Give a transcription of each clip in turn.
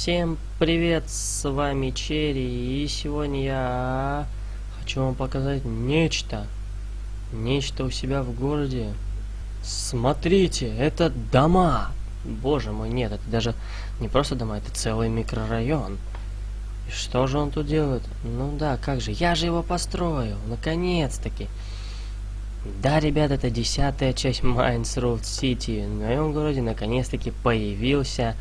Всем привет, с вами Черри, и сегодня я хочу вам показать нечто. Нечто у себя в городе. Смотрите, это дома. Боже мой, нет, это даже не просто дома, это целый микрорайон. И что же он тут делает? Ну да, как же, я же его построил, наконец-таки. Да, ребят, это десятая часть Road City. В моем городе наконец-таки появился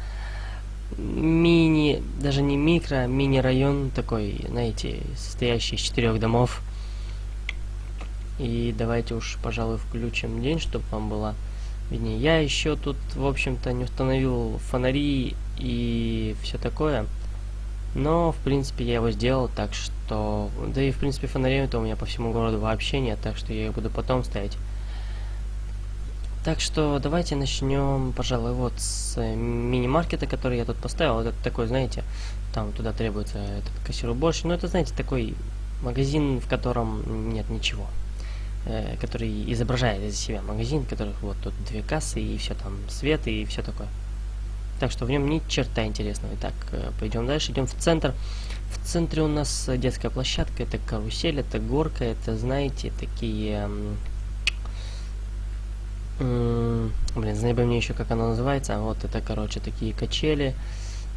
мини, даже не микро, а мини-район такой, знаете, состоящий из четырех домов. И давайте уж, пожалуй, включим день, чтобы вам было виднее. Я еще тут, в общем-то, не установил фонари и все такое. Но, в принципе, я его сделал, так что... Да и, в принципе, фонарей-то у меня по всему городу вообще нет, так что я их буду потом ставить. Так что давайте начнем, пожалуй, вот с э, мини-маркета, который я тут поставил. Это такой, знаете, там туда требуется этот кассир уборщик. Ну, это, знаете, такой магазин, в котором нет ничего. Э, который изображает из себя магазин, в которых вот тут две кассы и все там, свет и все такое. Так что в нем ни черта интересного. Итак, э, пойдем дальше, идем в центр. В центре у нас детская площадка, это карусель, это горка, это, знаете, такие Блин, знай бы мне еще, как оно называется. А вот это, короче, такие качели.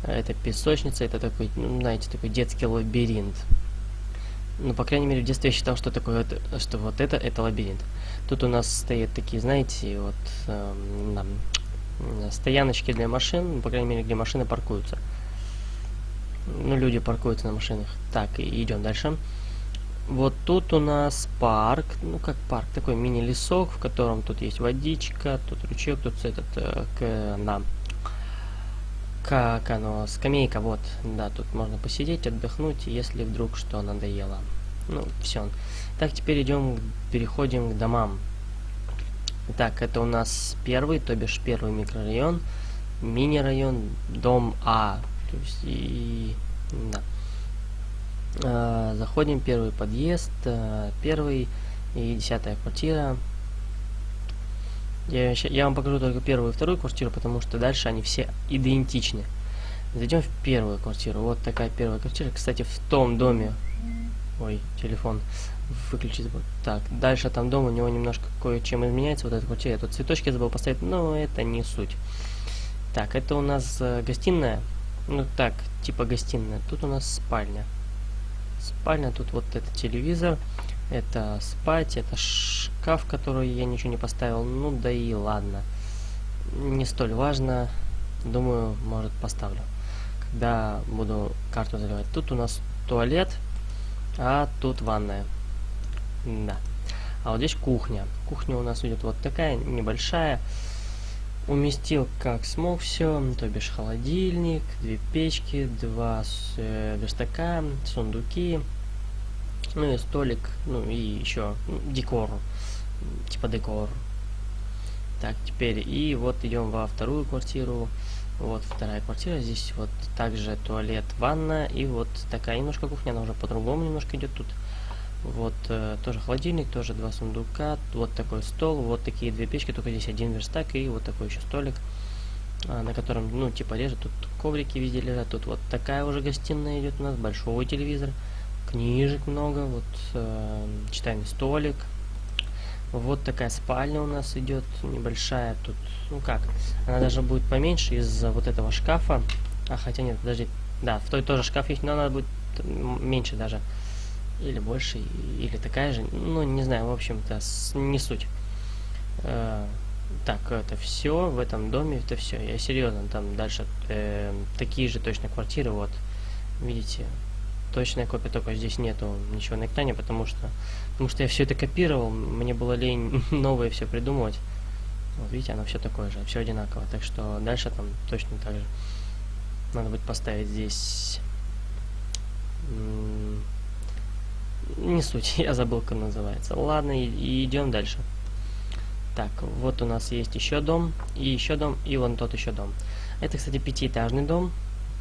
Это песочница, это такой, ну, знаете, такой детский лабиринт. Ну, по крайней мере, в детстве я считал, что такое, что вот это, это лабиринт. Тут у нас стоят такие, знаете, вот э, стояночки для машин, по крайней мере, где машины паркуются. Ну, люди паркуются на машинах. Так, идем дальше. Вот тут у нас парк, ну как парк, такой мини-лесок, в котором тут есть водичка, тут ручеек, тут этот, э, к, да, как оно, скамейка, вот, да, тут можно посидеть, отдохнуть, если вдруг что надоело. Ну, все. Так, теперь идем, переходим к домам. Так, это у нас первый, то бишь первый микрорайон, мини-район, дом А, то есть и, да. Э, заходим, первый подъезд, э, первый и десятая квартира. Я, я вам покажу только первую и вторую квартиру, потому что дальше они все идентичны. Зайдем в первую квартиру. Вот такая первая квартира. Кстати, в том доме... Ой, телефон выключить. Так, дальше там дом, у него немножко кое-чем изменяется. Вот эта квартира. Я тут цветочки забыл поставить, но это не суть. Так, это у нас э, гостиная. Ну так, типа гостиная. Тут у нас спальня. Спальня, тут вот это телевизор, это спать, это шкаф, который я ничего не поставил. Ну да и ладно. Не столь важно. Думаю, может поставлю. Когда буду карту заливать. Тут у нас туалет, а тут ванная. Да. А вот здесь кухня. Кухня у нас идет вот такая, небольшая. Уместил как смог все, то бишь холодильник, две печки, два э, верстака, сундуки, ну и столик, ну и еще ну, декор, типа декор. Так, теперь и вот идем во вторую квартиру. Вот вторая квартира, здесь вот также туалет, ванна и вот такая немножко кухня, она уже по-другому немножко идет тут. Вот э, тоже холодильник, тоже два сундука, вот такой стол, вот такие две печки, только здесь один верстак и вот такой еще столик, э, на котором, ну, типа лежат, тут коврики везде лежат, тут вот такая уже гостиная идет у нас, большой телевизор, книжек много, вот э, читальный столик, вот такая спальня у нас идет, небольшая, тут, ну как, она даже будет поменьше из-за вот этого шкафа, а хотя нет, подожди, да, в той тоже шкаф есть, но она будет меньше даже, или больше, или такая же. Ну, не знаю, в общем-то, не суть. Э, так, это все в этом доме, это все. Я серьезно, там дальше э, такие же точно квартиры, вот. Видите, точная копия, только здесь нету ничего на экране, потому что, потому что я все это копировал, мне было лень новое все придумывать. Вот видите, оно все такое же, все одинаково. Так что дальше там точно так же. Надо будет поставить здесь не суть, я забыл, как называется. Ладно, и, идем дальше. Так, вот у нас есть еще дом, и еще дом, и вон тот еще дом. Это, кстати, пятиэтажный дом.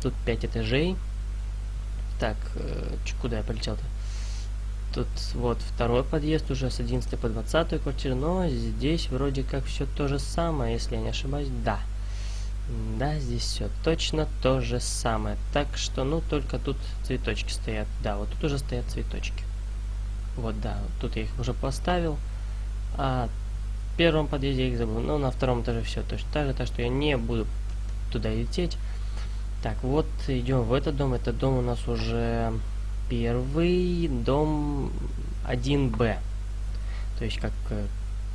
Тут пять этажей. Так, э, куда я полетел-то? Тут вот второй подъезд уже с 11 по 20 квартиру, но здесь вроде как все то же самое, если я не ошибаюсь. Да. Да, здесь все точно то же самое. Так что, ну, только тут цветочки стоят. Да, вот тут уже стоят цветочки. Вот, да, тут я их уже поставил. А в первом подъезде я их забыл. Ну, на втором этаже все точно так же, так что я не буду туда лететь. Так, вот идем в этот дом. Этот дом у нас уже первый дом 1Б. То есть как э,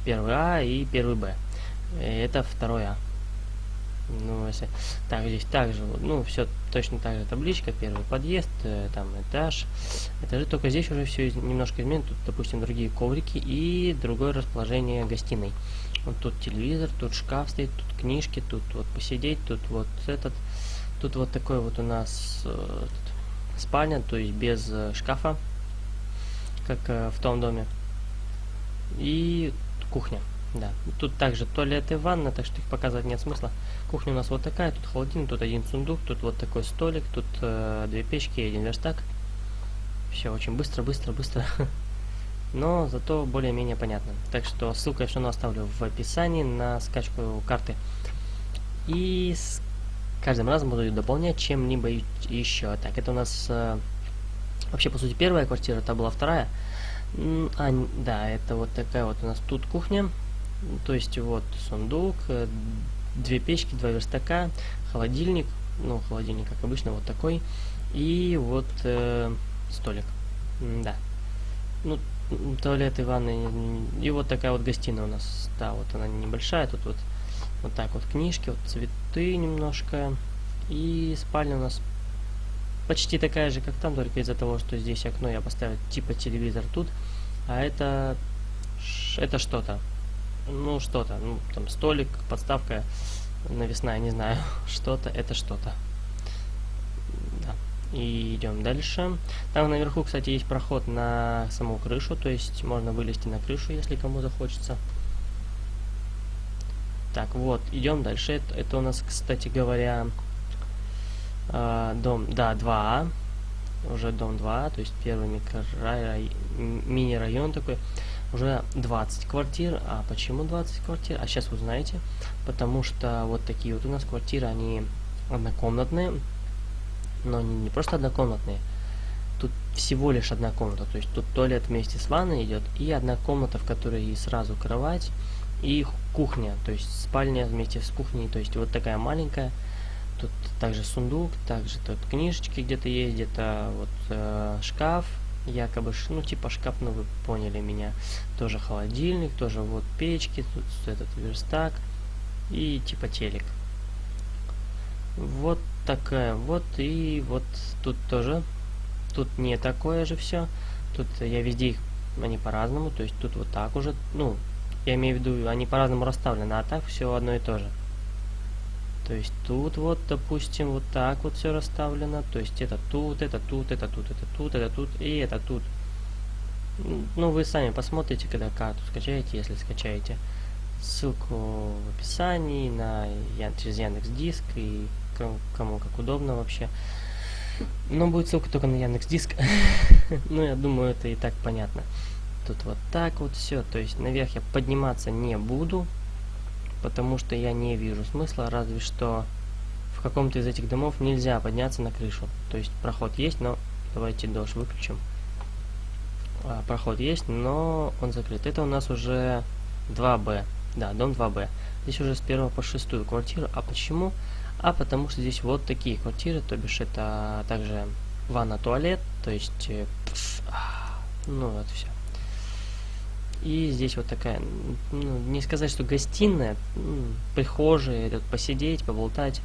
первый А и первый Б. Э, это второй А. Ну, если... Так, здесь также, ну, все точно так же табличка, первый подъезд, э, там этаж. Этажи, только здесь уже все немножко изменено. Тут, допустим, другие коврики и другое расположение гостиной. Вот тут телевизор, тут шкаф стоит, тут книжки, тут вот посидеть, тут вот этот. Тут вот такой вот у нас э, спальня, то есть без э, шкафа, как э, в том доме. И кухня. Да, тут также туалет и ванна, так что их показывать нет смысла. Кухня у нас вот такая, тут холодильник, тут один сундук, тут вот такой столик, тут э, две печки и один верстак. Все очень быстро, быстро, быстро. Но зато более-менее понятно. Так что ссылку я все равно оставлю в описании на скачку карты. И с каждым разом буду ее дополнять чем-либо еще. Так, это у нас э, вообще, по сути, первая квартира, это была вторая. А, да, это вот такая вот у нас тут кухня. То есть вот сундук, э, две печки, два верстака, холодильник, ну холодильник как обычно вот такой, и вот э, столик, да. Ну, туалет и ванны, и вот такая вот гостиная у нас, да, вот она небольшая, тут вот вот так вот книжки, вот цветы немножко, и спальня у нас почти такая же, как там, только из-за того, что здесь окно я поставил типа телевизор тут, а это это что-то ну, что-то, ну, там, столик, подставка навесная, не знаю, что-то, это что-то. Да. И идем дальше. Там наверху, кстати, есть проход на саму крышу, то есть можно вылезти на крышу, если кому захочется. Так, вот, идем дальше. Это, это у нас, кстати говоря, э, дом, да, 2А. Уже дом 2, то есть первый мини-район такой уже 20 квартир. А почему 20 квартир? А сейчас узнаете. Потому что вот такие вот у нас квартиры, они однокомнатные. Но не, не просто однокомнатные. Тут всего лишь одна комната. То есть тут туалет вместе с ванной идет. И одна комната, в которой и сразу кровать. И кухня. То есть спальня вместе с кухней. То есть вот такая маленькая. Тут также сундук, также тут книжечки где-то есть, где-то вот э, шкаф, якобы, ну, типа шкаф, ну, вы поняли меня. Тоже холодильник, тоже вот печки, тут этот верстак и типа телек. Вот такая вот, и вот тут тоже, тут не такое же все. Тут я везде их, они по-разному, то есть тут вот так уже, ну, я имею в виду, они по-разному расставлены, а так все одно и то же. То есть тут вот, допустим, вот так вот все расставлено. То есть это тут, это тут, это тут, это тут, это тут и это тут. Ну, вы сами посмотрите, когда карту скачаете, если скачаете. Ссылку в описании на через Яндекс Диск и кому как удобно вообще. Но будет ссылка только на Яндекс Диск. ну, я думаю, это и так понятно. Тут вот так вот все. То есть наверх я подниматься не буду потому что я не вижу смысла, разве что в каком-то из этих домов нельзя подняться на крышу. То есть проход есть, но давайте дождь выключим. А, проход есть, но он закрыт. Это у нас уже 2Б. Да, дом 2Б. Здесь уже с первого по шестую квартиру. А почему? А потому что здесь вот такие квартиры, то бишь это также ванна-туалет, то есть... Э, ну, вот все. И здесь вот такая, ну, не сказать, что гостиная, ну, прихожая, тут посидеть, поболтать.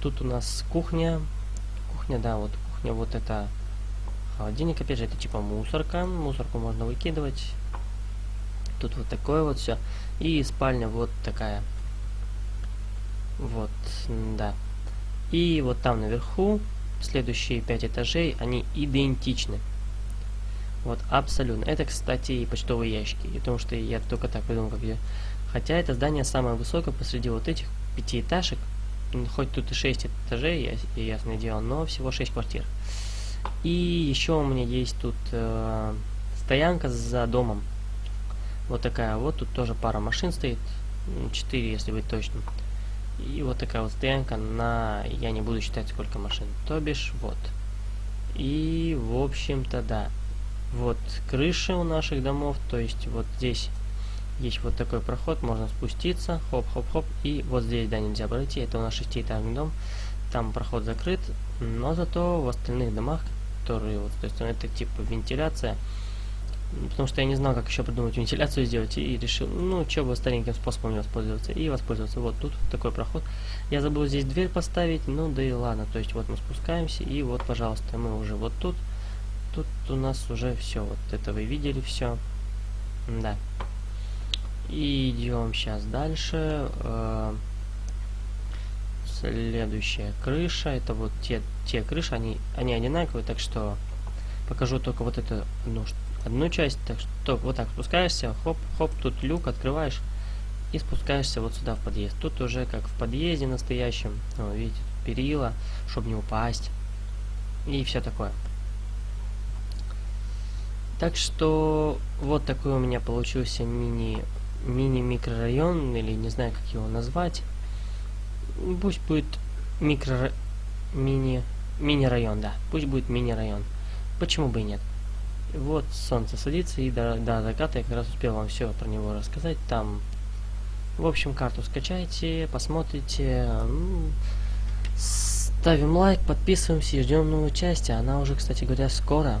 Тут у нас кухня. Кухня, да, вот кухня, вот это холодильник, опять же, это типа мусорка. Мусорку можно выкидывать. Тут вот такое вот все. И спальня вот такая. Вот, да. И вот там наверху, следующие пять этажей, они идентичны. Вот, абсолютно. Это, кстати, и почтовые ящики. Потому что я только так придумал, как я... Хотя это здание самое высокое посреди вот этих пятиэтажек. Хоть тут и шесть этажей, я, ясное дело, но всего шесть квартир. И еще у меня есть тут э, стоянка за домом. Вот такая вот. Тут тоже пара машин стоит. Четыре, если быть точным. И вот такая вот стоянка на... Я не буду считать, сколько машин. То бишь, вот. И, в общем-то, да. Вот крыши у наших домов. То есть, вот здесь есть вот такой проход. Можно спуститься. Хоп-хоп-хоп. И вот здесь, да, нельзя пройти. Это у нас шестиэтажный дом. Там проход закрыт. Но зато в остальных домах, которые вот, то есть, это типа вентиляция потому что я не знал, как еще придумать вентиляцию сделать, и решил, ну, что бы стареньким способом воспользоваться, и воспользоваться. Вот тут такой проход. Я забыл здесь дверь поставить, ну, да и ладно, то есть вот мы спускаемся, и вот, пожалуйста, мы уже вот тут, тут у нас уже все, вот это вы видели все, да. И идем сейчас дальше. Э следующая крыша, это вот те, те крыши, они, они одинаковые, так что покажу только вот эту ну, одну часть, так что вот так спускаешься, хоп, хоп, тут люк открываешь и спускаешься вот сюда в подъезд. Тут уже как в подъезде настоящем, видите, перила, чтобы не упасть и все такое. Так что вот такой у меня получился мини мини-микрорайон, или не знаю, как его назвать. Пусть будет микро... мини... мини-район, да. Пусть будет мини-район. Почему бы и нет? Вот солнце садится, и до, до заката я как раз успел вам все про него рассказать. Там, в общем, карту скачайте, посмотрите. Ну, ставим лайк, подписываемся и ждем новой части. Она уже, кстати говоря, скоро.